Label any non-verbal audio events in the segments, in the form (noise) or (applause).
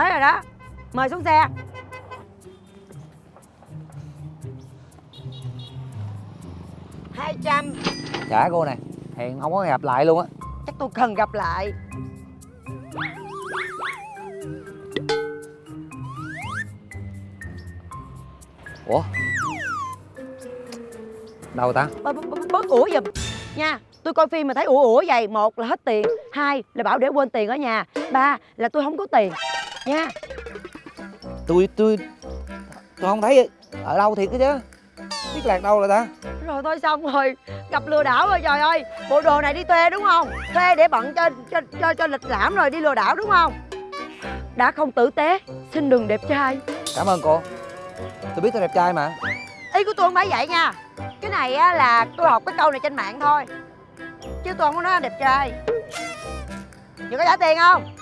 tới rồi đó. Mời xuống xe. hai trăm. Trả cô nè hẹn không có gặp lại luôn á. Chắc tôi cần gặp lại. Ủa? Đâu ta? Bớt bớt ủa giùm. Nha tôi coi phim mà thấy ủa ủa vậy một là hết tiền hai là bảo để quên tiền ở nhà ba là tôi không có tiền nha. Tôi tôi tôi không thấy. Ở đâu thiệt chứ? Biết lạc đâu rồi ta? Rồi thôi xong rồi. Gặp lừa đảo rồi trời ơi. Bộ đồ này đi thuê đúng không? Thuê để bận cho cho cho, cho lịch lãm rồi đi lừa đảo đúng không? Đã không tử tế xin đừng đẹp trai. Cảm ơn cô. Tôi biết tôi đẹp trai mà. Ý của tôi không phải vậy nha. Cái này á là tôi học cái câu này trên mạng thôi. Chứ tôi không có nói đẹp trai. Chị có trả tiền không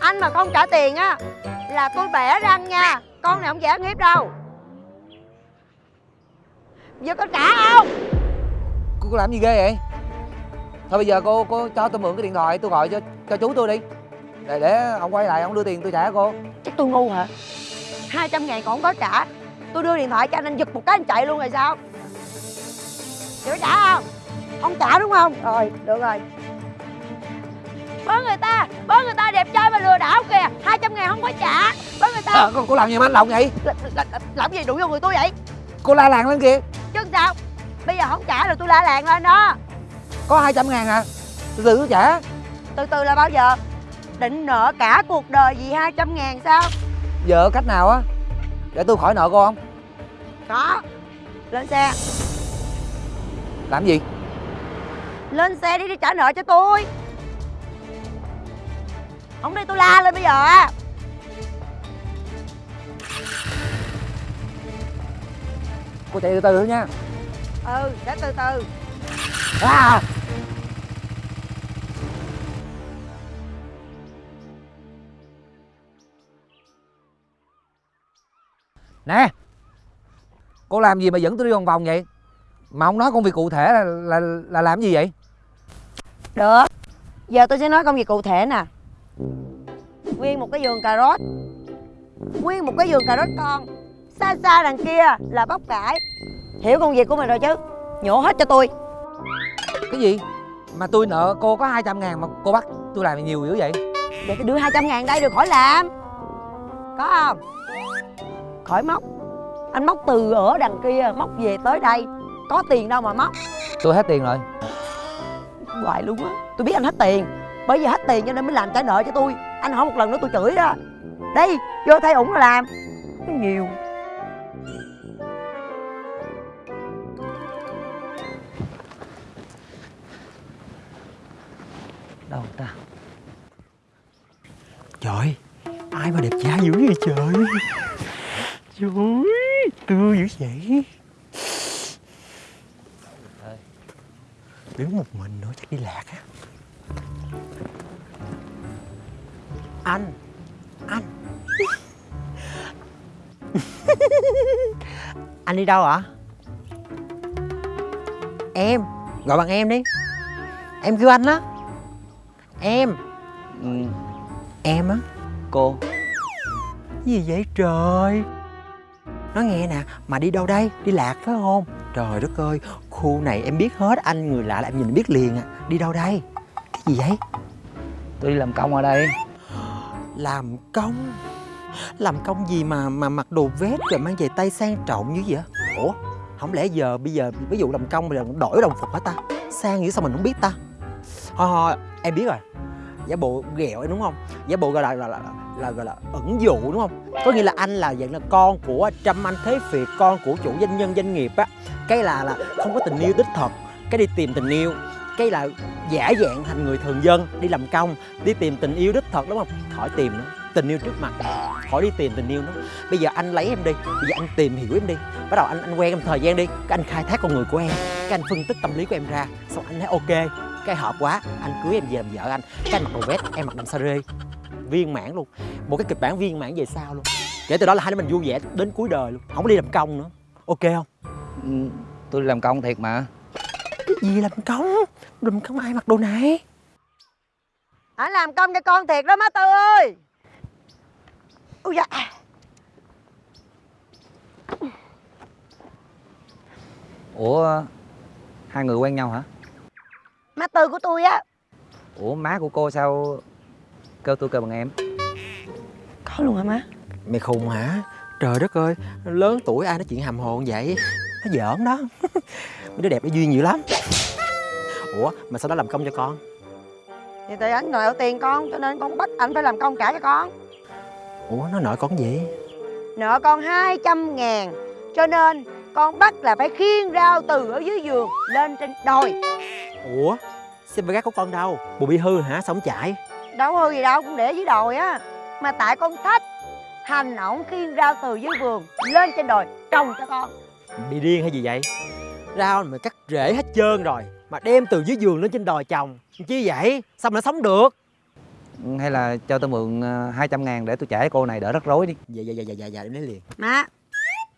anh mà không trả tiền á là tôi bẻ răng nha. Con này không dễ nghiếp đâu. Giờ có trả không? Cô, cô làm gì ghê vậy? Thôi bây giờ cô cô cho tôi mượn cái điện thoại tôi gọi cho cho chú tôi đi. Để để ông quay lại ông đưa tiền tôi trả cô. Chắc tôi ngu hả? 200 ngàn còn không có trả. Tôi đưa điện thoại cho anh anh giật một cái anh chạy luôn rồi sao? Chị có trả không? Không trả đúng không? Rồi được rồi bớ người ta bớ người ta đẹp trai mà lừa đảo kìa 200 ngàn không có trả bớ người ta. À, cô, cô làm gì mà anh lộng vậy? L- l- làm gì đụng vô người tôi vậy? Cô la làng lên kìa. Chứ sao? Bây giờ không trả rồi tôi la làng lên đó. Có 200 ngàn à? Từ từ tôi trả. Từ từ là bao giờ? Định nợ cả cuộc đời vì 200 ngàn sao? Giờ cách nào á? Để tôi khỏi nợ cô không? Có. Lên xe. Làm gì? Lên xe đi đi trả nợ cho tôi không đi tôi la lên bây giờ á. Cô chạy từ từ thôi nha. Ừ để từ từ. À. Nè cô làm gì mà dẫn tôi đi vòng vòng vậy? Mà không nói công việc cụ thể là là là làm gì vậy? Được giờ tôi sẽ nói công việc cụ thể nè nguyên một cái vườn cà rốt. Nguyên một cái vườn cà rốt con. Xa xa đằng kia là bắp cải. Hiểu công việc của mình rồi chứ? Nhổ hết cho tôi. Cái gì? Mà tôi nợ cô có 200 ngàn mà cô bắt tôi làm nhiều dữ vậy? Để tôi đưa 200 ngàn đây được khỏi làm. Có không? Khỏi móc. Anh móc từ ở đằng kia móc về tới đây. Có tiền đâu mà móc. Tôi hết tiền rồi. Hoài luôn á. Tôi biết anh hết tiền bởi vì hết tiền cho nên mới làm trả nợ cho tôi. Anh hỏi một lần nữa tôi chửi đó. Đây, vô thay ủng là làm. Nó nhiều. Đâu ta? Trời, Ai mà đẹp trai dữ vậy trời? Trời, Tươi dữ vậy. Đứng một mình nữa chắc đi lạc á. Anh Anh Anh đi đâu ạ? Em Gọi bằng em đi. Em kêu anh á Em. Ừ, Em á? Cô. Gì vậy trời? Nói nghe nè Mà đi đâu đây? Đi lạc phải không? Trời đất ơi Khu này em biết hết Anh người lạ là em nhìn biết liền à. Đi đâu đây Cái gì vậy? Tôi đi làm công ở đây. Làm công? Làm công gì mà mà mặc đồ vest Rồi mang giày tay sang trọng như vậy? Ủa Không lẽ giờ bây giờ Ví dụ làm công giờ đổi đồng phục hả ta? Sang như sao mình không biết ta? Thôi thôi em biết rồi. Giả bộ ghẹo đúng không? Giả bộ gọi là là, là, là gọi là ẩn dụ đúng không? Có nghĩa là anh là dạng là con của trâm anh thế việt con của chủ doanh nhân doanh nghiệp á. Cái là là không có tình yêu đích thực cái đi tìm tình yêu cái là giả dạng thành người thường dân đi làm công đi tìm tình yêu đích thực đúng không? Khỏi tìm nữa tình yêu trước mặt. Khỏi đi tìm tình yêu nữa. Bây giờ anh lấy em đi bây giờ anh tìm hiểu em đi. Bắt đầu anh anh quen em thời gian đi cái anh khai thác con người của em cái anh phân tích tâm lý của em ra xong anh thấy ok cái hợp quá anh cưới em về làm vợ anh. Cái anh mặc đồ vest em mặc đầm sa rê. Viên mãn luôn. Một cái kịch bản viên mãn về sau luôn. Kể từ đó là hai đứa mình vui vẻ đến cuối đời luôn. Không có đi làm công nữa. Ok không? Ừ, tôi làm công thiệt mà. Cái gì làm công làm công ai mặc đồ này. Anh làm công cho con thiệt đó má tư ơi. Ôi da. Ủa hai người quen nhau hả? Má tư của tôi á. Ủa má của cô sao kêu tôi kêu bằng em? Có luôn hả má? Mày khùng hả? Trời đất ơi, lớn tuổi ai nói chuyện hầm hồn vậy? Nó giỡn đó. (laughs) Mấy đứa đẹp nó duyên nhiều lắm Ủa, mà sao nó làm công cho con? thì tại anh nợ tiền con cho nên con bắt anh phải làm công trả cho con Ủa, nó nợ con gì? nợ con 200 ngàn cho nên con bắt là phải khiêng rau từ ở dưới giường lên trên đồi Ủa, xe ba gác của con đâu? Bộ bị hư hả? Sao không chạy? đâu hư gì đâu cũng để dưới đồi á mà tại con thích hành ổng khiêng rau từ dưới vườn lên trên đồi trồng cho con Bị điên hay gì vậy? Rau mà cắt rễ hết trơn rồi Mà đem từ dưới giường lên trên đồi trồng Chi vậy? Sao mà nó sống được? hay là cho tôi mượn ờ, 200 ngàn để tôi trả cho cô này đỡ rắc rối đi Dạ, dạ, dạ, dạ, dạ, dạ, em lấy liền má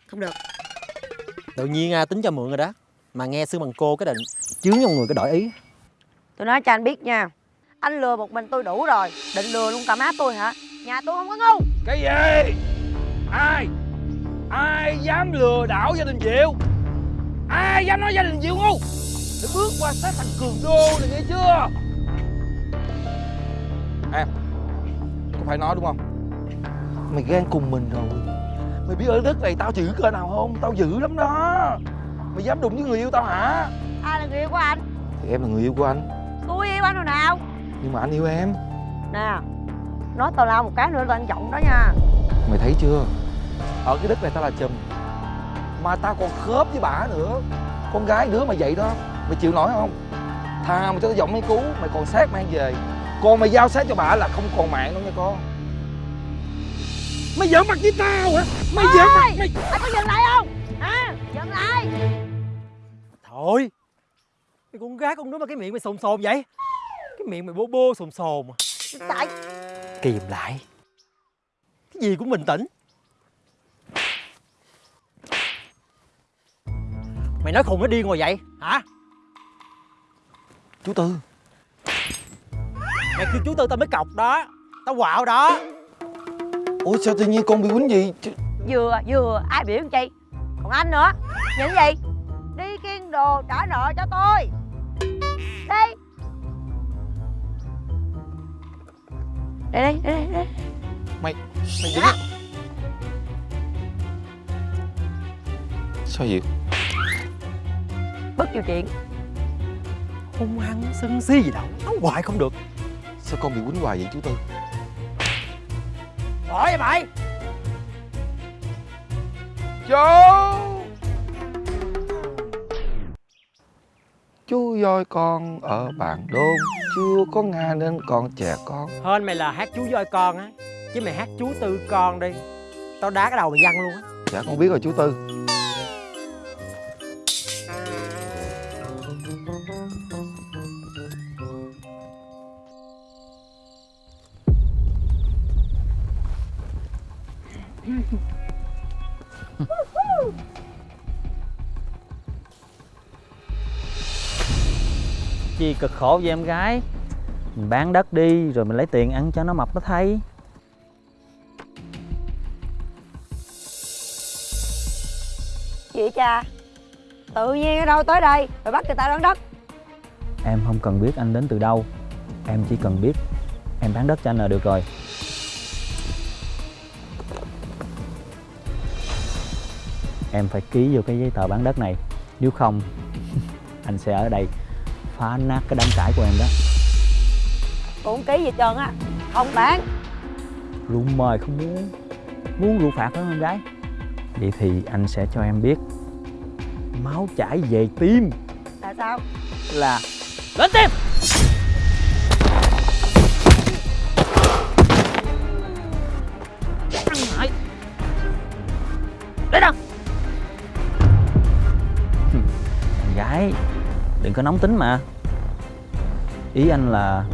không được Tự nhiên à, tính cho mượn rồi đó Mà nghe xương bằng cô cái định Chướng trong người cái đổi ý tôi nói cho anh biết nha anh lừa một mình tôi đủ rồi định lừa luôn cả má tôi hả nhà tôi không có ngu Cái gì? Ai? Ai dám lừa đảo gia đình Diệu? Ai dám nói gia đình Diệu ngu? Để bước qua sát thành cường đô này nghe chưa? Em Có phải nói đúng không? Mày ghen cùng mình rồi Mày biết ở đất này tao dữ cỡ nào không? Tao dữ lắm đó Mày dám đụng với người yêu tao hả? ai là người yêu của anh Thì em là người yêu của anh tôi yêu anh rồi nào Nhưng mà anh yêu em nè nói tào lao một cái nữa là anh giọng đó nha Mày thấy chưa? Ở cái đất này tao là chùm Mà tao còn khớp với bả nữa. Con gái đứa mà vậy đó Mày chịu nổi không? Thà mày cho tao giọng mấy cú Mày còn xác mang về. Còn mày giao xác cho bả là không còn mạng đâu nha con. Mày giỡn mặt với tao hả? Mày giỡn mặt mày anh có dừng lại không? Hả? Dừng lại. Thôi. Cái con gái con đứa mà cái miệng mày sồn sồn vậy? Cái miệng mày bô bô sồn sồn à. tại Kìm lại. Cái gì cũng bình tĩnh Mày nói khùng nó điên rồi vậy? Hả? Chú Tư. Mày kêu chú tư tao mới cọc đó. Tao quạo đó. Ủa sao tự nhiên con bị quýnh gì? Chứ- vừa vừa ai biểu làm chi? Còn anh nữa. Những gì? Đi kiên đồ trả nợ cho tôi. Đi. Đây đây đây đây Mày Mày dính Sao vậy? Bất chịu chuyện Hung hăng sân si gì đâu Nói hoài không được. Sao con bị quýnh hoài vậy chú Tư? Hỏi vậy mày! Chú! Chú voi con ở bàn đôn Chưa có Nga nên còn trẻ con. Hên mày là hát chú voi con á Chứ mày hát chú tư con đi. Tao đá cái đầu mày văng luôn á. Dạ con biết rồi chú Tư cực khổ vậy em gái. Mình bán đất đi rồi mình lấy tiền ăn cho nó mập nó thay. Chị cha tự nhiên ở đâu tới đây rồi bắt người ta bán đất? Em không cần biết anh đến từ đâu. Em chỉ cần biết em bán đất cho anh là được rồi. Em phải ký vô cái giấy tờ bán đất này. Nếu không (laughs) anh sẽ ở đây phá nát cái đám cãi của em đó. Cũng ký gì trơn á không bán. Rượu mời không muốn muốn rượu phạt đó em gái? Vậy thì anh sẽ cho em biết. Máu chảy về tim. Tại sao? Là lên tim đừng có nóng tính mà. Ý anh là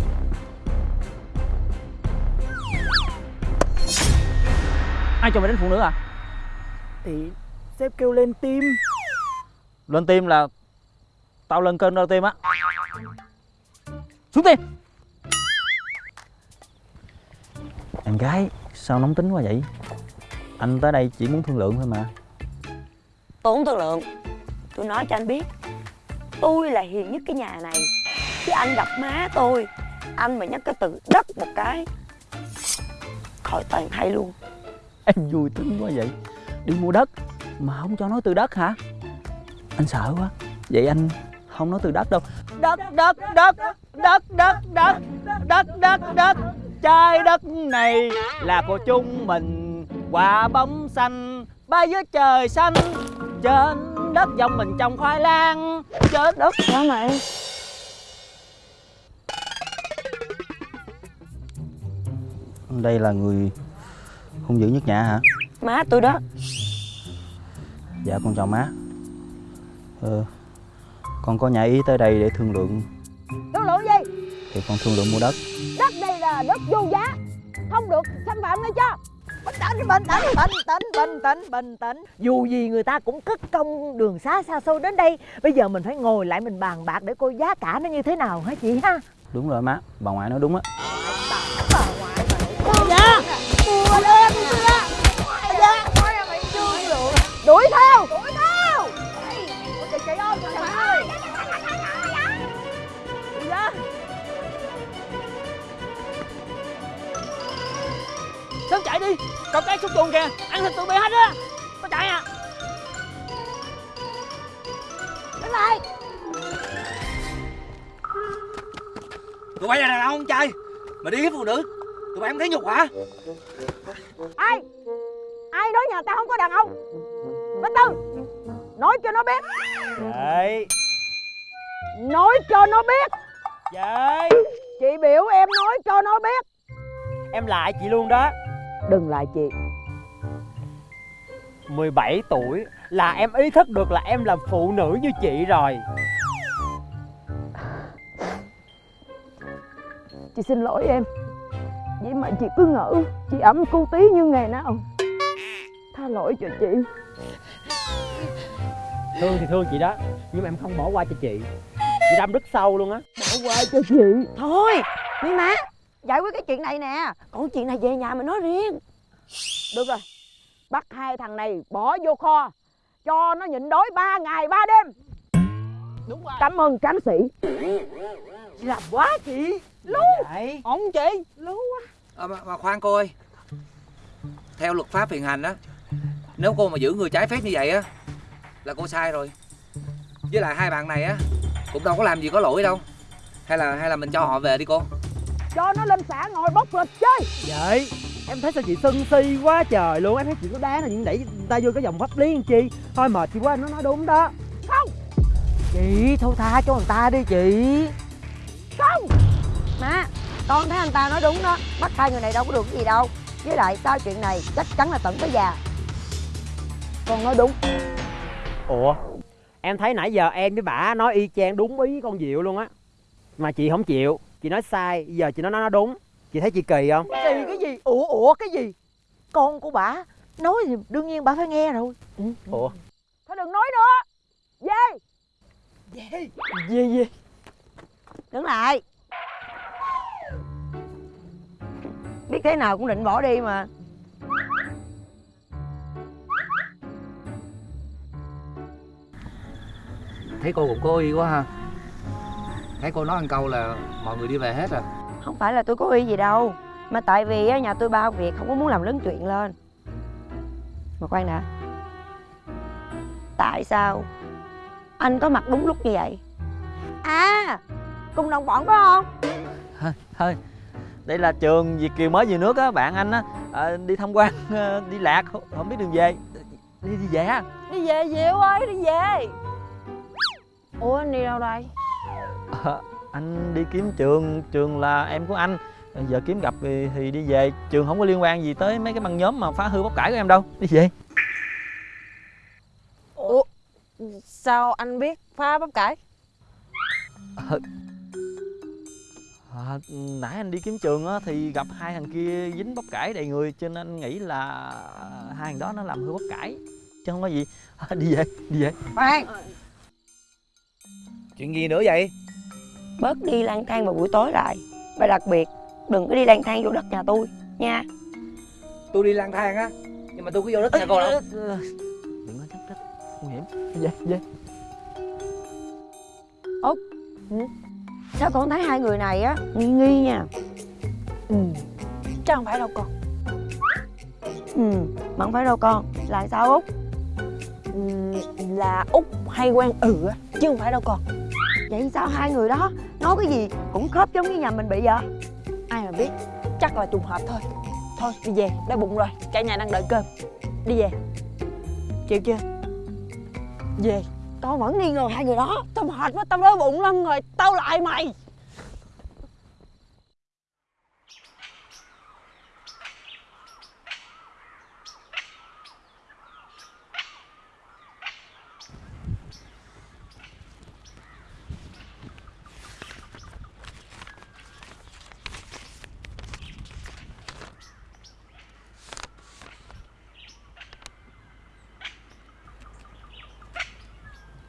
ai cho mày đánh phụ nữ à? Thì sếp kêu lên tim lên tim là tao lên cơn đau tim á. Xuống tim em gái sao nóng tính quá vậy? Anh tới đây chỉ muốn thương lượng thôi mà. Tôi không thương lượng. Tôi nói cho anh biết Tôi là hiền nhất cái nhà này. Chứ anh gặp má tôi, Anh mà nhắc cái từ đất một cái, Khỏi toàn hay luôn. Em vui tính quá vậy. Đi mua đất, Mà không cho nói từ đất hả? Anh sợ quá. Vậy anh không nói từ đất đâu. Đất đất đất Đất đất đất Đất đất đất. Trái đất này Là của chúng mình. Quả bóng xanh Bay dưới trời xanh. Trên đất dòng mình trồng khoai lang. Trên Đất. Hả mày Đây là người hung dữ nhất nhà hả? Má tôi đó. Dạ con chào má. Ờ Con có nhà ý tới đây để thương lượng. Thương lượng gì? Thì con thương lượng mua đất. Đất đây là đất vô giá. Không được xâm phạm nghe chưa tĩnh bình tĩnh bình tĩnh bình tĩnh bình tĩnh dù gì người ta cũng cất công đường xá xa xôi đến đây. Bây giờ mình phải ngồi lại mình bàn bạc để coi giá cả nó như thế nào hả chị ha? Đúng rồi má. Bà ngoại nói đúng á. Dạ. Dạ. Đuổi theo Sớm chạy đi Còn cái xúc tuần kìa Ăn thịt tụi bay hết á. Có chạy à. Đứng lại. Tụi bay là đàn ông trai mà đi với phụ nữ tụi bay không thấy nhục hả? Ai? Ai nói nhà ta không có đàn ông? Bá Tư nói cho nó biết. Vậy. Nói cho nó biết. Vậy. Chị biểu em nói cho nó biết. Em lại chị luôn đó đừng lại chị. 17 tuổi là em ý thức được là em là phụ nữ như chị rồi. Chị xin lỗi em. Vậy mà chị cứ ngỡ chị ẩm cu tí như ngày nào. Tha lỗi cho chị. Thương thì thương chị đó Nhưng mà em không bỏ qua cho chị. Chị đâm rất sâu luôn á. Bỏ qua cho chị. Thôi Mi má Giải quyết cái chuyện này nè. Còn chuyện này về nhà mình nói riêng. Được rồi. Bắt hai thằng này bỏ vô kho. Cho nó nhịn đói ba ngày ba đêm. Đúng rồi. Cảm ơn tráng sĩ. Làm quá chị. Lú. Ổn chị. Lú quá. À, mà, mà khoan cô ơi. Theo luật pháp hiện hành á nếu cô mà giữ người trái phép như vậy á là cô sai rồi. Với lại hai bạn này á cũng đâu có làm gì có lỗi đâu. Hay là hay là mình cho họ về đi cô cho nó lên xã ngồi bốc lịch chơi. Vậy Em thấy sao chị sân si quá trời luôn. Em thấy chị có đáng là những đẩy người ta vô cái vòng pháp lý làm chi? Thôi mệt chị quá nó nói đúng đó. Chị thôi tha cho người ta đi chị. Má Con thấy anh ta nói đúng đó. Bắt hai người này đâu có được cái gì đâu. Với lại sau chuyện này chắc chắn là tận tới già. Con nói đúng. Ủa? Em thấy nãy giờ em với bà nói y chang đúng ý con Diệu luôn á. Mà chị không chịu Chị nói sai Giờ chị nói nó đúng. Chị thấy chị kỳ không? Kỳ cái gì? Ủa ủa cái gì? Con của bà nói gì đương nhiên bà phải nghe rồi. Ừ. Ủa? Thôi đừng nói nữa. Về. Gì gì Đứng lại. Biết thế nào cũng định bỏ đi mà. Thấy cô cũng cố ý quá ha thấy cô nói ăn câu là mọi người đi về hết rồi. Không phải là tôi có ý gì đâu Mà tại vì á, nhà tôi bao việc không có muốn làm lớn chuyện lên. Mà khoan đã Tại sao Anh có mặt đúng lúc như vậy? À Cùng đồng bọn phải không? Thôi, thôi Đây là trường Việt Kiều mới về nước á Bạn anh á. À, Đi tham quan à, Đi lạc không, biết đường về. Đi đi về đi về diệu ơi đi về? Ủa anh đi đâu đây Ờ, (laughs) Anh đi kiếm trường Trường là em của anh. Giờ kiếm gặp thì, thì đi về. Trường không có liên quan gì tới mấy cái băng nhóm mà phá hư bóc cải của em đâu. Đi về. Ủa sao anh biết phá bắp cải? (laughs) À, nãy anh đi kiếm trường á thì gặp hai thằng kia dính bắp cải đầy người cho nên anh nghĩ là hai thằng đó nó làm hư bắp cải chứ không có gì. À, (laughs) đi về đi về. Khoan. Chuyện gì nữa vậy Bớt đi lang thang vào buổi tối lại. Và đặc biệt Đừng có đi lang thang vô đất nhà tôi Nha. Tôi đi lang thang á nhưng mà tôi có vô đất nhà cô đâu. Đừng có nhắc đất nguy hiểm về về sao con thấy hai người này á nghi nghi nha. Ừ. Chắc không phải đâu con. Ừ mà không phải đâu con là sao út ừ, là út hay quen ừ á chứ không phải đâu con vậy sao hai người đó nói cái gì cũng khớp giống như nhà mình bị vậy? Ai mà biết chắc là trùng hợp thôi. Thôi đi về đói bụng rồi cả nhà đang đợi cơm. Đi về. Chịu chưa? Về. Con vẫn nghi ngờ hai người đó. Tao mệt quá tao đói bụng lắm rồi tao lại mày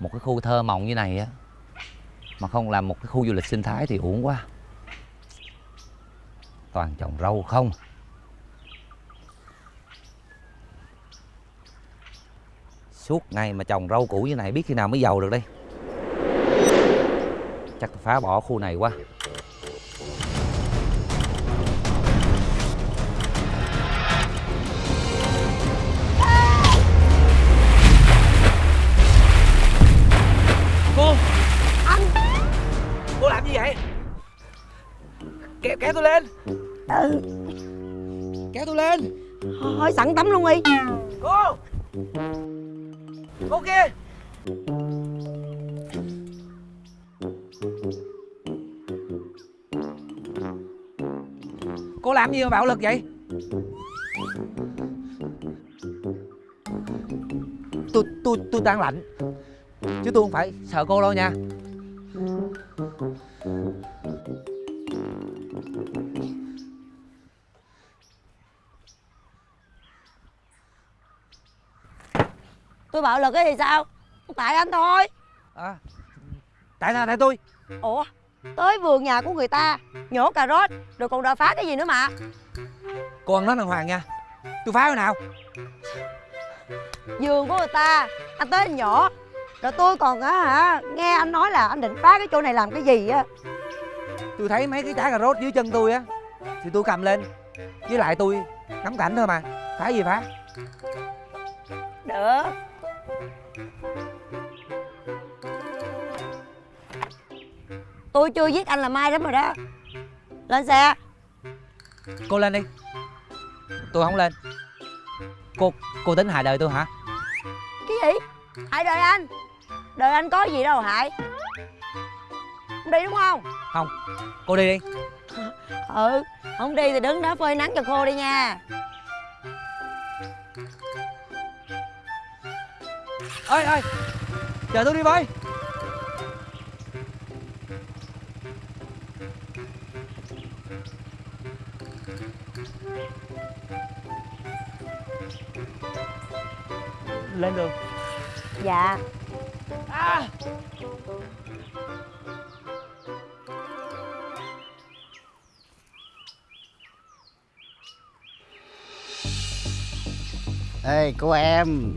một cái khu thơ mộng như này á, mà không làm một cái khu du lịch sinh thái thì uổng quá. Toàn trồng rau không. Suốt ngày mà trồng rau củ như này, biết khi nào mới giàu được đây? Chắc phá bỏ khu này quá. Tôi lên. Ừ. Kéo tôi lên. Thôi sẵn tắm luôn đi. Cô. Cô kia. Cô làm gì mà bạo lực vậy? Tôi tôi tôi đang lạnh. Chứ tôi không phải sợ cô đâu nha tôi bạo lực cái thì sao? Tại anh thôi. À, tại sao tại tôi. Ủa tới vườn nhà của người ta nhổ cà rốt rồi còn đòi phá cái gì nữa mà. Cô ăn nói đàng hoàng nha. Tôi phá cái nào? Vườn của người ta anh tới anh nhổ. Rồi tôi còn á hả nghe anh nói là anh định phá cái chỗ này làm cái gì á. Tôi thấy mấy cái trái cà rốt dưới chân tôi á thì tôi cầm lên. Với lại tôi ngắm cảnh thôi mà. Phá gì phá? Được tôi chưa giết anh là mai lắm rồi đó. Lên xe. Cô lên đi. Tôi không lên. Cô cô tính hại đời tôi hả? Cái gì? Hại đời anh. Đời anh có gì đâu hại. Không đi đúng không? Không. Cô đi đi. (laughs) Ừ không đi thì đứng đó phơi nắng cho khô đi nha ơi ơi chờ tôi đi với lên đường. Dạ. Ê cô em.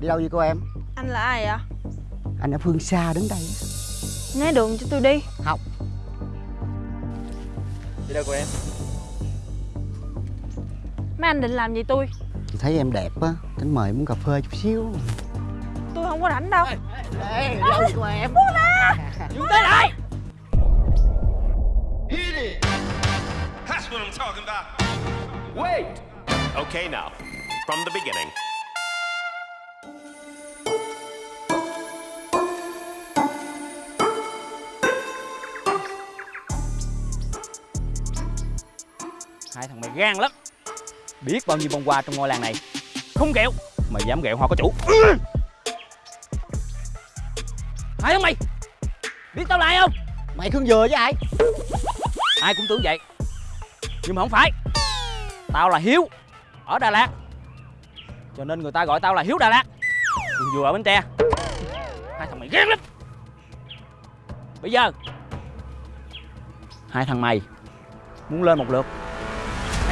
Đi đâu vậy cô em Anh là ai ạ? Anh ở phương xa đứng đây Né đường cho tôi đi đi đâu của em Mấy anh định làm gì tôi? Chị thấy em đẹp á Tính mời muốn cà phê chút xíu Tôi không có rảnh đâu Ê đi đâu vậy cô em dừng tay lại That's what I'm talking about. Wait! Okay, now, from the beginning. Gan lắm. Biết bao nhiêu bông hoa trong ngôi làng này? Không ghẹo mày dám ghẹo hoa có chủ. Hai thằng mày? Biết tao là ai không? Mày khương vừa với ai? Ai cũng tưởng vậy. Nhưng mà không phải. Tao là hiếu ở đà lạt. Cho nên người ta gọi tao là hiếu đà lạt. Còn vừa ở bến tre. Hai thằng mày ghét lắm. Bây giờ hai thằng mày muốn lên một lượt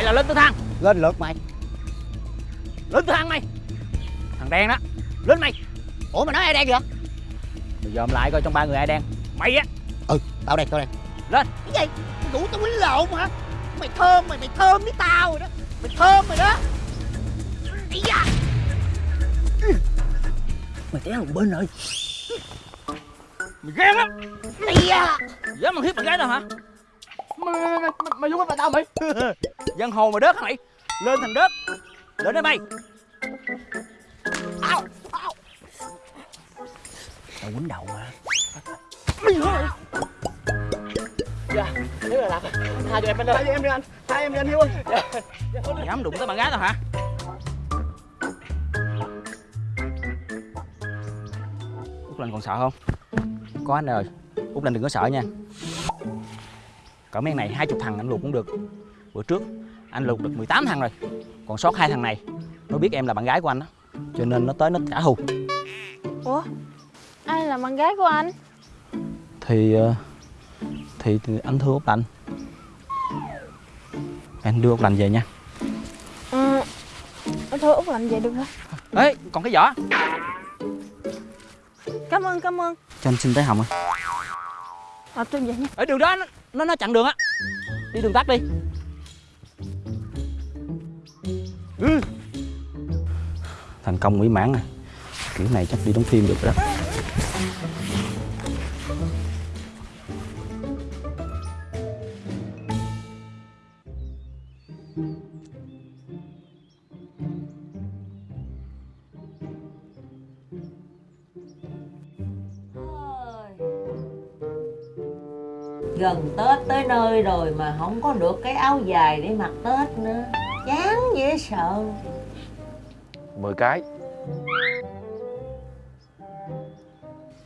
hay là lên tới thang. Lên lượt mày. Lên thang mày. Thằng đen đó. Lên mày. Ủa mà nói ai đen vậy? Mày dòm lại coi trong ba người ai đen. Mày á. Ừ tao đen tao đen. Lên. Cái gì? Mày đủ tao quýnh lộn hả? Mày thơm mày mày thơm với tao rồi đó. Mày thơm rồi đó. Ý da. Mày té một bên rồi. Mày ghen á Mày da. Dám mà hiếp bạn gái tao hả mày mày mày mày vô cái tao mày. (laughs) Dân hồ mà đớt hả mày? Lên thằng đớt. Lên đây mày. Ao ao. Tao quýnh đầu mà nếu là làm tha cho em anh ơi tha cho em đi anh. Tha em đi anh hiếu ơi. Mày dám đụng tới bạn gái tao hả? Út Linh còn sợ không? Có anh rồi Út Linh đừng có sợ nha Cỡ mấy này hai chục thằng anh luộc cũng được. Bữa trước anh luộc được 18 thằng rồi Còn sót hai thằng này. Nó biết em là bạn gái của anh á Cho nên nó tới nó trả thù Ủa? Ai là bạn gái của anh? Thì ờ, thì, thì anh thưa út lành anh đưa út lành về nha. Ừ Thôi Út làm vậy được hả? Ê còn cái giỏ Cảm ơn cảm ơn. Cho anh xin tới hồng à Ờ tôi vậy nha. Ở đường đó nó nó, nó chặn đường á. Đi đường tắt đi. Ừ. thành công mỹ mãn này kiểu này chắc đi đóng phim được rồi đó. Gần Tết tới nơi rồi mà không có được cái áo dài để mặc Tết nữa. Chán dễ sợ. 10 cái.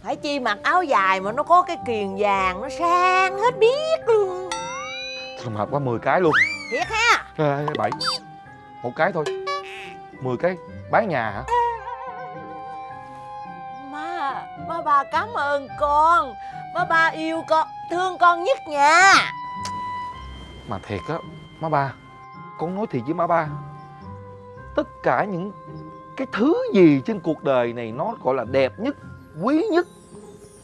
Phải chi mặc áo dài mà nó có cái kiền vàng Nó sang hết biết luôn. Trùng hợp quá 10 cái luôn. Thiệt ha? Ê, bảy. Một cái thôi. 10 cái. Bán nhà hả? Má, má ba cảm ơn con. Má ba yêu con, thương con nhất nha. Mà thiệt á Má ba Con nói thiệt với má ba. Tất cả những cái thứ gì trên cuộc đời này Nó gọi là đẹp nhất Quý nhất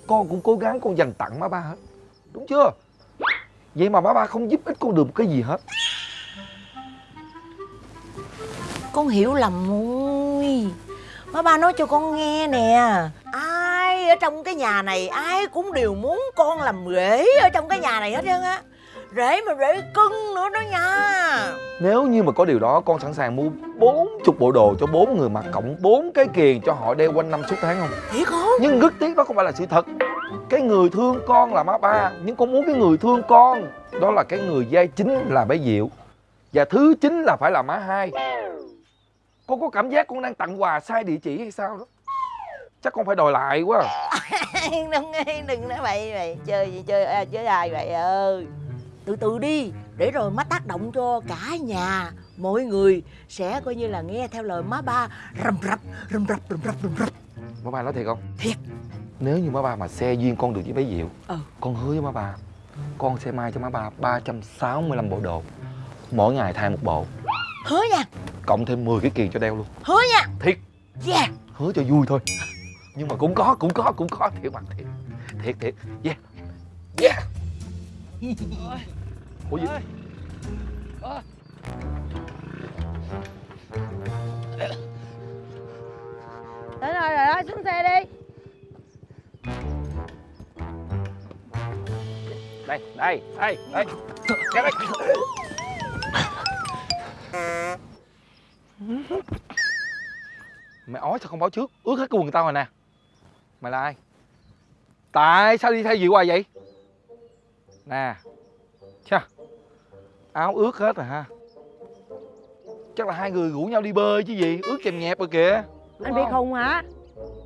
Con cũng cố gắng con dành tặng má ba hết. Đúng chưa? Vậy mà má ba không giúp ích con được một cái gì hết. Con hiểu lầm rồi Má ba nói cho con nghe nè trong cái nhà này Ai cũng đều muốn con làm rể Ở trong cái nhà này hết trơn á. Rể mà rể cưng nữa đó nha. Nếu như mà có điều đó con sẵn sàng mua 40 bộ đồ cho bốn người mặc cộng bốn cái kiền cho họ đeo quanh năm suốt tháng không? Thiệt không? Nhưng rất tiếc đó không phải là sự thật. Cái người thương con là má ba Nhưng con muốn cái người thương con Đó là cái người giai chính là bé Diệu Và thứ chính là phải là má hai. Con có cảm giác con đang tặng quà sai địa chỉ hay sao đó Chắc con phải đòi lại quá (laughs) đừng đừng nói vậy vậy. Chơi gì chơi à, chơi ai vậy ơi từ từ đi để rồi má tác động cho cả nhà. Mọi người sẽ coi như là nghe theo lời má ba. Rầm rập rầm rập rầm rập rầm rập. Má ba nói thiệt không? Thiệt. Nếu như má ba mà xe duyên con được với bé Diệu Ừ. Con hứa với má ba Con sẽ may cho má ba 365 bộ đồ. Mỗi ngày thay một bộ. Hứa nha. Cộng thêm 10 cái kiền cho đeo luôn. Hứa nha. Thiệt. Yeah. Hứa cho vui thôi Nhưng mà cũng có, cũng có, cũng có Thiệt mà, thiệt. Thiệt, thiệt. Yeah. Yeah. Ủa gì? Đến rồi rồi đó xuống xe đi. Đây, đây, đây, đây. Đây Mày ói sao không báo trước? Ướt hết cái quần tao rồi nè Mày là ai? Tại sao đi theo Diệu hoài vậy? Nè Chà Áo ướt hết rồi ha. Chắc là hai người rủ nhau đi bơi chứ gì Ướt chèm nhẹp rồi kìa. Đúng Anh bị khùng hả?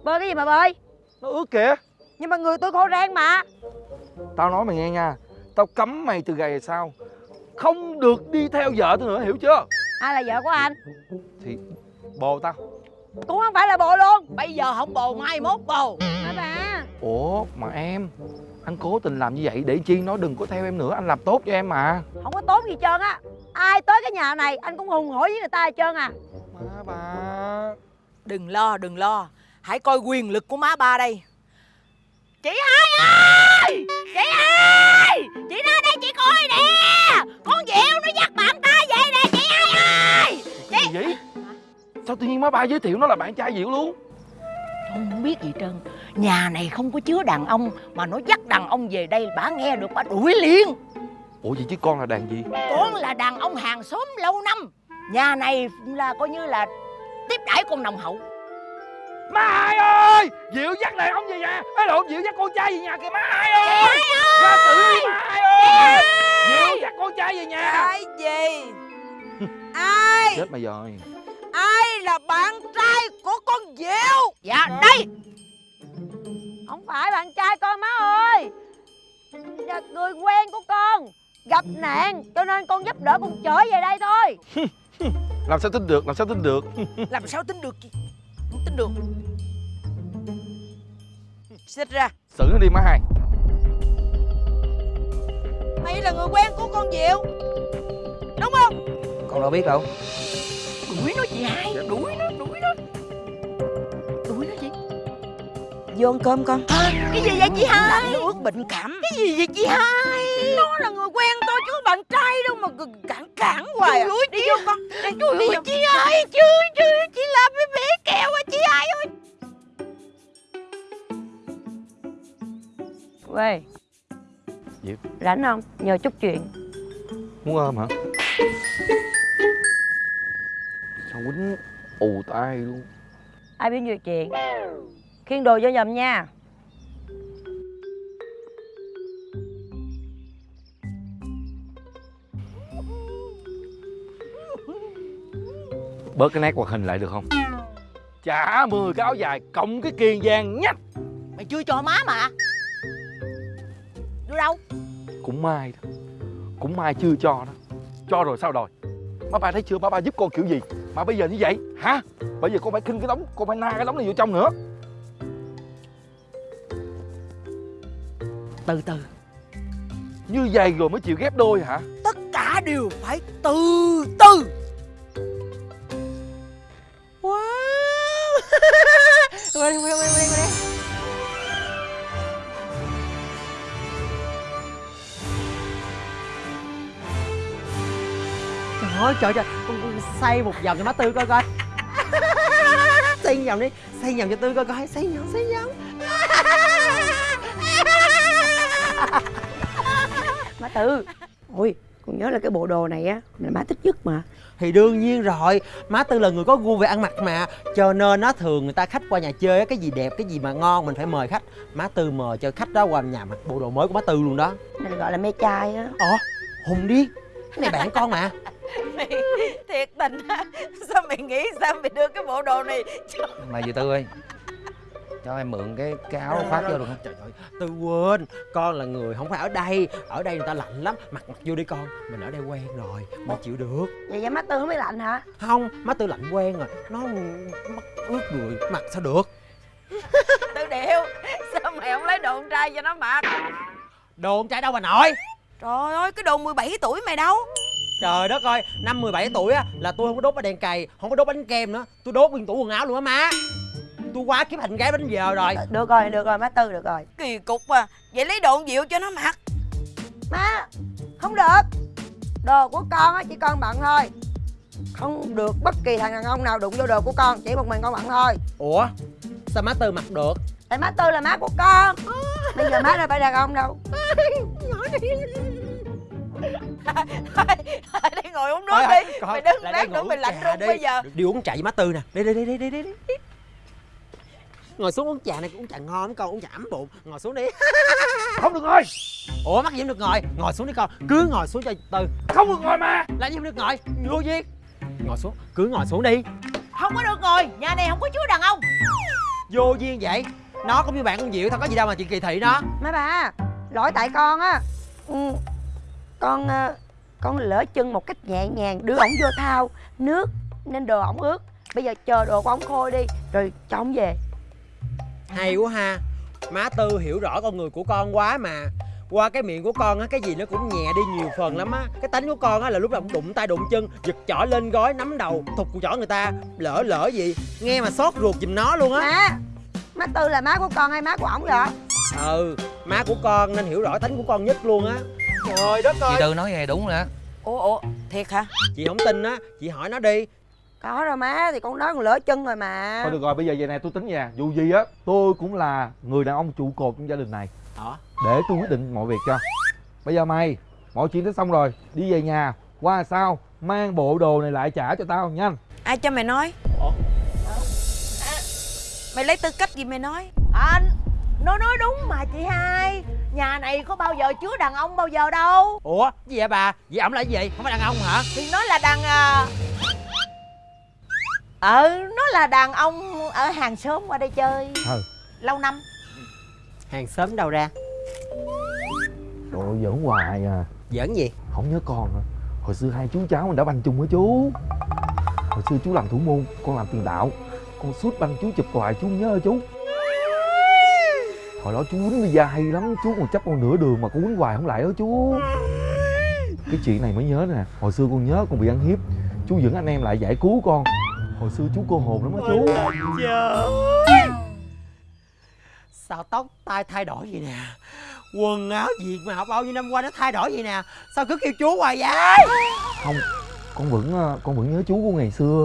Bơi cái gì mà bơi? Nó ướt kìa. Nhưng mà người tôi khô rang mà. Tao nói mày nghe nha Tao cấm mày từ ngày về sau. Không được đi theo vợ tao nữa hiểu chưa? Ai là vợ của anh? Thì bồ tao Cũng không phải là bộ luôn. Bây giờ không bồ mai mốt bồ. Hả bà? Ủa mà em Anh cố tình làm như vậy để chi? Nó đừng có theo em nữa Anh làm tốt cho em mà. Không có tốt gì trơn á. Ai tới cái nhà này anh cũng hùng hổ với người ta hết trơn à. Má ba Đừng lo, đừng lo. Hãy coi quyền lực của má ba đây. Chị hai ơi! Chị hai! Chị ra đây chị coi nè. Con Diệu nó dắt bạn ta về nè chị hai ơi! Cái gì vậy Sao tự nhiên má ba giới thiệu nó là bạn trai Diệu luôn? Không biết gì trơn. Nhà này không có chứa đàn ông Mà nó dắt đàn ông về đây Bà nghe được bà đuổi liền. Ủa vậy chứ con là đàn gì? Con là đàn ông hàng xóm lâu năm. Nhà này là coi như là Tiếp đãi con nồng hậu. Má hai ơi! Diệu dắt đàn ông về nhà. Ê lộn Diệu dắt con trai về nhà kìa má hai ơi! Ra xử đi má hai ơi! Diệu dắt con trai về nhà. Ai gì? Ai? Chết mày rồi Ai là bạn trai của con Diệu? Dạ đây. Không phải bạn trai con má ơi. Là người quen của con. Gặp nạn cho nên con giúp đỡ con trở về đây thôi. (laughs) Làm sao tin được Làm sao tin được? Làm sao tính được (laughs) Không tính được. Xích ra. Xử nó đi má hai. Mày là người quen của con Diệu. Đúng không? Con đâu biết đâu Đuổi nó chị hai Đuổi nó Đuổi nó. Đuổi nó chị Vô ăn cơm con. À, Cái gì vậy chị hai? nó ướt bệnh cảm. Cái gì vậy chị hai? Nó là người quen tôi chứ bạn trai đâu mà cản cản hoài à. Đi vô con. Ui, đi vô. chị hai chứ chứ Chị làm cái bể kẹo à chị hai ơi. Quê Diệu. Rảnh không? Nhờ chút chuyện. Muốn ôm hả Sao quýnh ù tai luôn. Ai biết nhiều chuyện? Khiên đồ vô nhầm nha. Bớt cái nét hoạt hình lại được không? Trả 10 cái áo dài Cộng cái kiền vàng nhách. Mày chưa cho má mà. Đưa đâu? Cũng may đó. Cũng may chưa cho đó. Cho rồi sao rồi Má ba thấy chưa? Má ba giúp con kiểu gì Mà bây giờ như vậy hả? Bây giờ con phải khinh cái đống Con phải na cái đống này vô trong nữa. Từ từ. Như vậy rồi mới chịu ghép đôi hả? Tất cả đều phải từ từ. Wow. Qua đi, qua đi, qua đi, qua đi. Trời ơi trời trời xoay một vòng cho má Tư coi coi. Xoay vòng đi Xoay vòng cho Tư coi coi. Xoay vòng xoay vòng. (laughs) Má Tư Ôi con nhớ là cái bộ đồ này á là má thích nhất mà. Thì đương nhiên rồi Má Tư là người có gu về ăn mặc mà Cho nên nó thường người ta khách qua nhà chơi á, Cái gì đẹp cái gì mà ngon mình phải mời khách. Má Tư mời cho khách đó qua nhà mặc bộ đồ mới của má Tư luôn đó. Này gọi là mê trai á. Ồ Hùng đi Cái này bạn con mà (laughs) Mày thiệt tình á. Sao mày nghĩ sao mày đưa cái bộ đồ này cho (laughs) Mà dì Tư ơi? Cho em mượn cái cái áo khoác vô được không? Trời ơi Tư quên Con là người không phải ở đây. Ở đây người ta lạnh lắm Mặc mặc vô đi con. Mình ở đây quen rồi Mình chịu được. Vậy vậy má Tư không biết lạnh hả? Không Má Tư lạnh quen rồi. Nó mắt ướt người Mặc sao được? (laughs) Tư điệu Sao mày không lấy đồ con trai cho nó mặc? Đồ con trai đâu bà nội Trời ơi cái đồ 17 tuổi mày đâu Trời đất ơi Năm 17 tuổi á Là tôi không có đốt đèn cày Không có đốt bánh kem nữa. Tôi đốt nguyên tủ quần áo luôn á má. Tôi quá kiếp thành gái bánh giờ rồi. Được rồi được rồi má Tư được rồi. Kỳ cục à Vậy lấy đồ Diệu cho nó mặc? Má Không được. Đồ của con á chỉ con bận thôi. Không được bất kỳ thằng đàn ông nào đụng vô đồ của con Chỉ một mình con bận thôi. Ủa? Sao má Tư mặc được? Tại má Tư là má của con. (laughs) Bây giờ má đâu phải đàn ông đâu Thôi đi ngồi uống nước Thôi, đi. Mày đứng lát nữa ngủ mày lạnh run đi. bây giờ. Đi uống trà với má Tư nè. Đi đi đi đi đi đi, đi. Ngồi xuống uống trà này uống trà ngon lắm con uống trà ấm bụng. Ngồi xuống đi. (laughs) Không được ngồi. Ủa mắc gì không được ngồi? Ngồi xuống đi con. Cứ ngồi xuống cho Tư. Không được ngồi mà. Làm gì không được ngồi? Vô duyên Ngồi xuống. Cứ ngồi xuống đi. Không có được ngồi. Nhà này không có chứa đàn ông. Vô duyên vậy. Nó cũng như bạn con Diệu Thôi có gì đâu mà chị kỳ thị nó. Má bà Lỗi tại con á. Ừ, Con ờ, Con lỡ chân một cách nhẹ nhàng Đưa ổng vô thao Nước Nên đồ ổng ướt. Bây giờ chờ đồ của ổng khô đi Rồi cho ổng về. Hay quá ha. Má Tư hiểu rõ con người của con quá mà. Qua cái miệng của con á cái gì nó cũng nhẹ đi nhiều phần lắm á. Cái tánh của con á là lúc nào cũng đụng tay đụng chân giật chỏ lên gói nắm đầu thục chỏ người ta lỡ lỡ gì nghe mà xót ruột giùm nó luôn á. Má má tư là má của con hay má của ổng vậy? Ừ má của con nên hiểu rõ tánh của con nhất luôn á trời đất Chị ơi. Tư nói nghe đúng rồi á ủa ủa thiệt hả? Chị không tin á chị hỏi nó đi. Có rồi má thì con nói con lỡ chân rồi mà. Thôi được rồi bây giờ vậy này tôi tính nha. Dù gì á tôi cũng là người đàn ông trụ cột trong gia đình này. Hả? để tôi quyết định mọi việc cho. Bây giờ mày mọi chuyện đã xong rồi. Đi về nhà qua sau mang bộ đồ này lại trả cho tao nhanh ai cho mày nói? Ủa? mày lấy tư cách gì mày nói? Anh nó nói đúng mà chị hai. Nhà này có bao giờ chứa đàn ông bao giờ đâu. Ủa gì vậy bà? Vậy ổng là gì? Vậy không phải đàn ông hả? Thì nó là đàn à... ờ nó là đàn ông ở hàng xóm qua đây chơi. Ừ. Lâu năm. Hàng xóm đâu ra? Đồ giỡn hoài à. Giỡn gì? Không nhớ con hả? Hồi xưa hai chú cháu mình đã banh chung với chú? Hồi xưa chú làm thủ môn con làm tiền đạo. Con sút banh chú chụp hoài chú nhớ chú hồi đó chú quýnh Lisa hay lắm chú còn chấp con nửa đường mà con quýnh hoài không lại đó chú. Cái chuyện này mới nhớ nè hồi xưa con nhớ con bị ăn hiếp. Chú dẫn anh em lại giải cứu con. Hồi xưa chú cô hồn lắm á chú. Sao tóc tai thay đổi vậy nè? Quần áo gì mà bao nhiêu năm qua nó thay đổi vậy nè? Sao cứ kêu chú hoài vậy? Không con vẫn ờ, con vẫn nhớ chú của ngày xưa.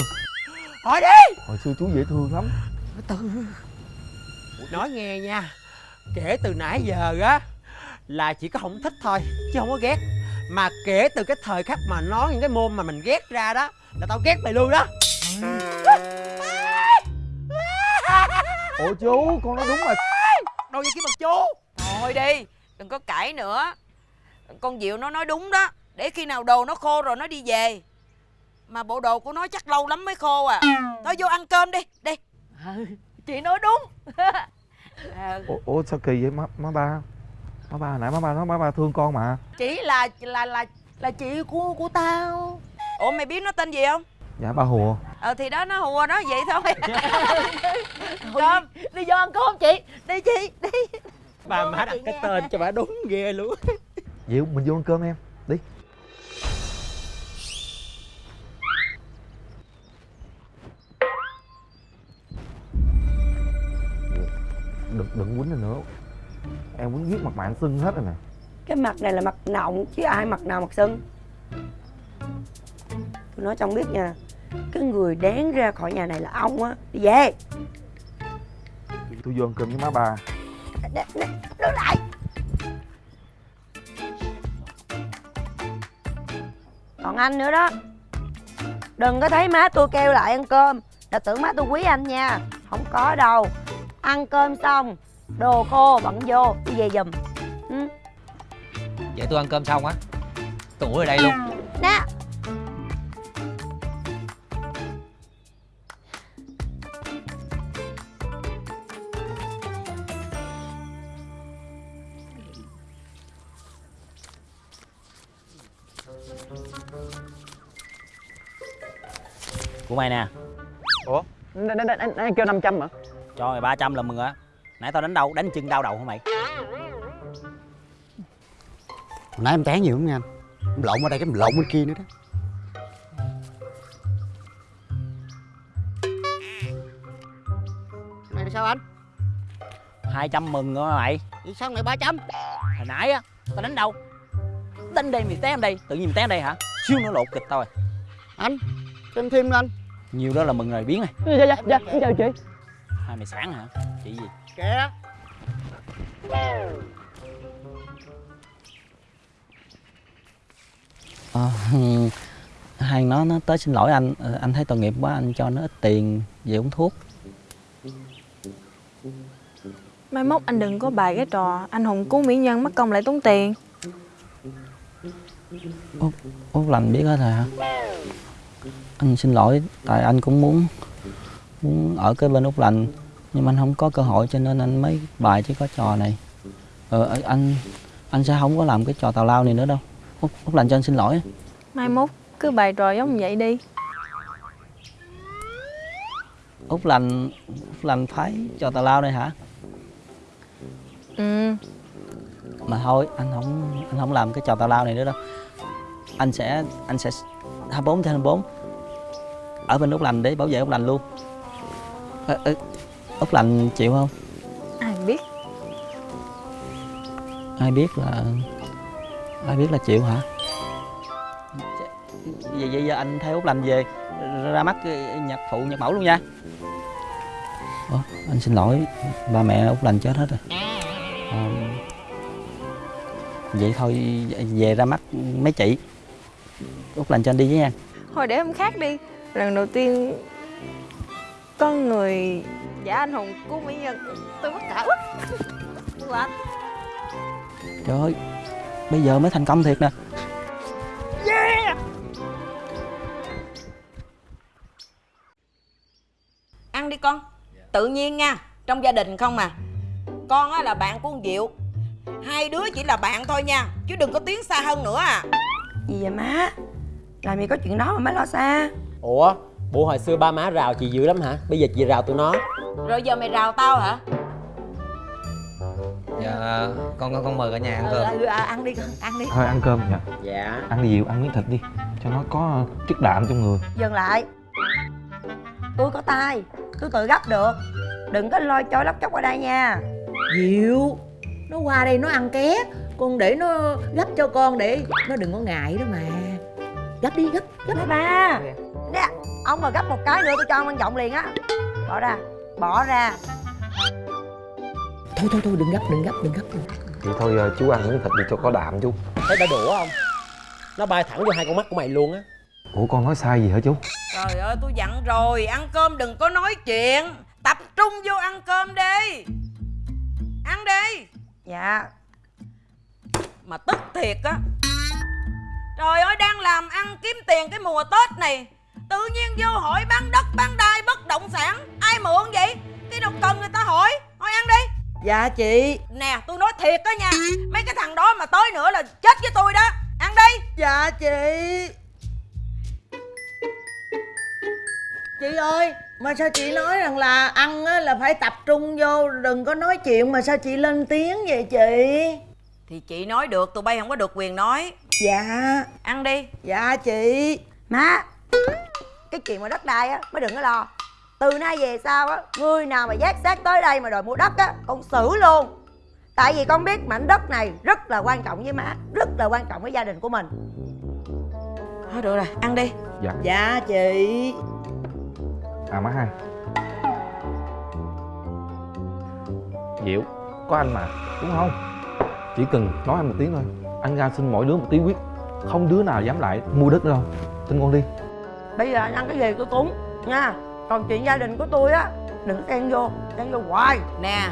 Hỏi đi! Hồi xưa chú dễ thương lắm. Từ. Nói nghe nha kể từ nãy giờ á là chỉ có không thích thôi chứ không có ghét. Mà kể từ cái thời khắc mà nói những cái môn mà mình ghét ra đó là tao ghét mày luôn đó. Ủa chú con nói đúng mà đâu vậy kiếm mặt chú? Thôi đi đừng có cãi nữa. Con diệu nó nói đúng đó để khi nào đồ nó khô rồi nó đi về. Mà bộ đồ của nó chắc lâu lắm mới khô à. Thôi vô ăn cơm đi đi. Chị nói đúng (laughs) ủa, ủa sao kỳ vậy? Má, má ba. Má ba nãy má ba nói má ba thương con mà. Chỉ là là là là chị của của tao. Ủa mày biết nó tên gì không? Dạ ba hùa. Ờ thì đó nó hùa nó vậy thôi. (laughs) Cơm đi vô ăn cơm chị. Đi chị đi. Bà má đặt cái tên cho bà đúng ghê luôn. Diệu mình vô ăn cơm em đừng đừng quýnh nữa. Em quýnh giết mặt bạn sưng hết rồi nè. Cái mặt này là mặt nọng chứ ai mặt nào mặt sưng? Tôi nói cho ông biết nha cái người đáng ra khỏi nhà này là ông á. Đi về. Tôi vô ăn cơm với má ba. Đứng lại. Còn anh nữa đó. Đừng có thấy má tôi kêu lại ăn cơm. Là tưởng má tôi quý anh nha. Không có đâu ăn cơm xong đồ khô bận vô đi về giùm ừ. Vậy tôi ăn cơm xong á Tôi ngủ ở đây luôn nè của mày nè Ủa? Anh, anh, anh, anh kêu 500 hả? Cho mày 300 là mừng á. Nãy tao đánh đâu đánh chân đau đầu hả mày? Hồi nãy em té nhiều lắm nha anh. Em lộn ở đây cái em lộn bên kia nữa đó. Này là sao anh? 200 mừng rồi mày? Vậy sao này 300? hồi nãy á tao đánh đâu đánh đây mày té em đây tự nhiên mày té em đây hả? Xíu nữa lột kịch tao rồi Anh, cho em thêm anh. Nhiều đó là mừng rồi biến rồi. Dạ, dạ, dạ, em chào chị hai mày sáng hả? Chị gì? Kìa ờ (laughs) hai nó nó tới xin lỗi anh. Ờ, anh thấy tội nghiệp quá anh cho nó ít tiền về uống thuốc. Mai mốt anh đừng có bài cái trò anh hùng cứu mỹ nhân mất công lại tốn tiền. Út út lành biết hết rồi hả? Anh xin lỗi tại anh cũng muốn ở cái bên út lành. Nhưng mà anh không có cơ hội cho nên anh mới bài chứ có trò này. Ờ anh anh sẽ không có làm cái trò tào lao này nữa đâu. Út út lành cho anh xin lỗi. Mai mốt cứ bài trò giống vậy đi. Út lành út lành phái trò tào lao đây hả? Ừ. Mà thôi anh không anh không làm cái trò tào lao này nữa đâu. Anh sẽ anh sẽ 24 trên 24 ở bên út lành để bảo vệ út lành luôn Út lành chịu không? Ai biết? Ai biết là ai biết là chịu hả? Vậy vậy giờ anh theo út lành về ra mắt nhạc phụ nhạc mẫu luôn nha. Ủa, anh xin lỗi ba mẹ út lành chết hết rồi. Ờ, vậy thôi về ra mắt mấy chị. Út lành cho anh đi với nha. Thôi để hôm khác đi. Lần đầu tiên có người giả anh hùng cứu mỹ nhân tôi mất cả quá What? trời ơi bây giờ mới thành công thiệt nè. Ăn đi con. Tự nhiên nha trong gia đình không mà con á là bạn của con diệu. Hai đứa chỉ là bạn thôi nha chứ đừng có tiến xa hơn nữa à. Gì vậy má? Làm gì có chuyện đó mà má lo xa? Ủa, bộ hồi xưa ba má rào chị dữ lắm hả? Bây giờ chị rào tụi nó. Rồi giờ mày rào tao hả? Dạ con con con mời cả nhà ăn ừ, cơm. ừ, à, ăn đi con ăn đi. Thôi ăn cơm dạ Dạ. Ăn đi dịu ăn miếng thịt đi. Cho nó có ờ, chất đạm trong người. Dừng lại. Tôi có tay tôi tự gấp được. Đừng có lôi trôi lóc chóc qua đây nha. Diệu nó qua đây nó ăn ké con để nó gấp cho con để nó đừng có ngại đó mà. Gấp đi gấp gấp ba ba. Nè ông mà gấp một cái nữa tôi cho ông ăn giọng liền á. Bỏ ra bỏ ra. Thôi thôi thôi đừng gấp đừng gấp đừng gấp. Vậy thôi ờ, chú ăn miếng thịt đi cho có đạm chú. Thấy đã đủ không? Nó bay thẳng vô hai con mắt của mày luôn á. Ủa con nói sai gì hả chú? Trời ơi tôi dặn rồi. Ăn cơm đừng có nói chuyện. Tập trung vô ăn cơm đi. Ăn đi. Dạ. Mà tức thiệt á. Trời ơi đang làm ăn kiếm tiền cái mùa tết này tự nhiên vô hỏi bán đất bán đai bất động sản. Ai mượn vậy? Khi nào cần người ta hỏi. Hỏi ăn đi. Dạ chị. Nè tôi nói thiệt đó nha. Mấy cái thằng đó mà tới nữa là chết với tôi đó. Ăn đi. Dạ chị. Chị ơi mà sao chị nói rằng là ăn á là phải tập trung vô đừng có nói chuyện mà sao chị lên tiếng vậy chị? Thì chị nói được tụi bay không có được quyền nói. Dạ. Ăn đi. Dạ chị. Má cái chuyện mà đất đai á mới đừng có lo. Từ nay về sau á người nào mà giác xác tới đây mà đòi mua đất á con xử luôn. Tại vì con biết mảnh đất này rất là quan trọng với má rất là quan trọng với gia đình của mình. Thôi được rồi ăn đi. Dạ. Dạ chị. À má hai. Diệu có anh mà đúng không? Chỉ cần nói anh một tiếng thôi. Anh ra xin mỗi đứa một tí quyết. Không đứa nào dám lại mua đất nữa đâu. Tin con đi bây giờ anh ăn cái gì tôi cúng nha. Còn chuyện gia đình của tôi á đừng xen vô xen vô hoài. Nè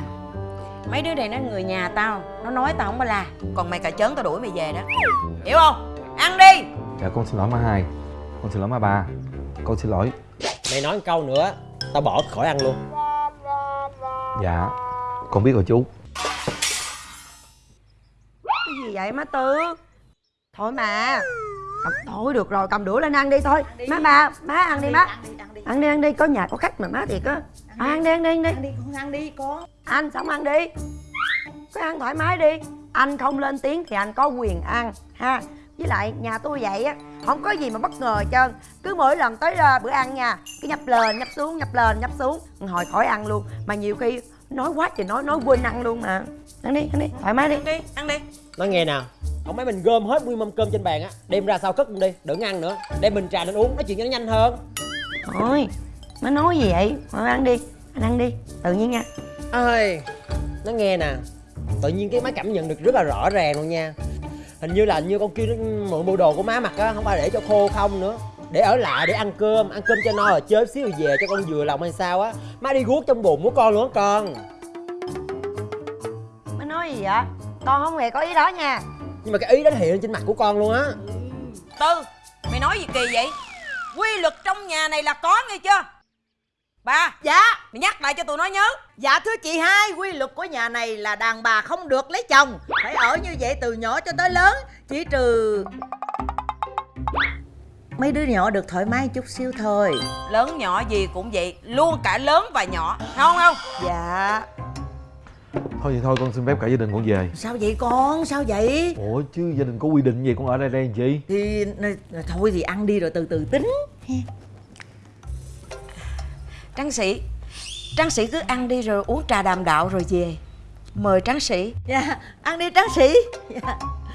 mấy đứa này nó người nhà tao nó nói tao không có la. Còn mày cà chớn tao đuổi mày về đó. Hiểu không? Ăn đi. Dạ con xin lỗi má hai. Con xin lỗi má ba. Con xin lỗi. Mày nói một câu nữa Tao bỏ khỏi ăn luôn. Dạ con biết rồi chú. Cái gì vậy má tư? Thôi mà thôi được rồi cầm đũa lên ăn đi thôi. Má ba má ăn đi má. ăn đi ăn đi. Có nhà có khách mà má thiệt á. À, ăn đi ăn đi ăn đi. Ăn đi con ăn đi con anh xong ăn đi. Cứ ăn thoải mái đi. Anh không lên tiếng thì anh có quyền ăn ha. Với lại nhà tôi vậy á không có gì mà bất ngờ hết trơn. Cứ mỗi lần tới ờ, bữa ăn nha cứ nhấp lên nhấp xuống nhấp lên nhấp xuống. Hồi khỏi ăn luôn. Mà nhiều khi nói quá trời nói nói quên ăn luôn mà. Ăn đi ăn đi thoải mái đi. Ăn đi ăn đi. Nói nghe nào Ông mấy mình gom hết nguyên mâm cơm trên bàn á Đem ra sau cất luôn đi Đừng ăn nữa. Đem bình trà lên uống Nói chuyện cho nó nhanh hơn. Thôi má nói gì vậy? Thôi ăn đi anh ăn đi tự nhiên nha. Ơi Nó nghe nè Tự nhiên cái má cảm nhận được rất là rõ ràng luôn nha. Hình như là như con kia nó mượn bộ đồ của má mặc á Không phải để cho khô không nữa. Để ở lại để ăn cơm ăn cơm cho no rồi chơi xíu rồi về cho con vừa lòng hay sao á. Má đi guốc trong bụng của con luôn á con. Má nói gì vậy? Con không hề có ý đó nha nhưng mà cái ý đó nó hiện lên trên mặt của con luôn á. Tư mày nói gì kỳ vậy? Quy luật trong nhà này là có nghe chưa? Ba Dạ. mày nhắc lại cho tụi nó nhớ. Dạ thưa chị hai Quy luật của nhà này là đàn bà không được lấy chồng. Phải ở như vậy từ nhỏ cho tới lớn Chỉ trừ Mấy đứa nhỏ được thoải mái chút xíu thôi. Lớn nhỏ gì cũng vậy luôn cả lớn và nhỏ không không? Dạ Thôi thì thôi con xin phép cả gia đình con về. Sao vậy con? Sao vậy? Ủa chứ gia đình có quy định gì con ở đây đây làm chi thì thôi thì ăn đi rồi từ từ tính. Tráng sĩ tráng sĩ cứ ăn đi rồi uống trà đàm đạo rồi về. Mời tráng sĩ. Dạ ăn đi tráng sĩ. dạ. (laughs)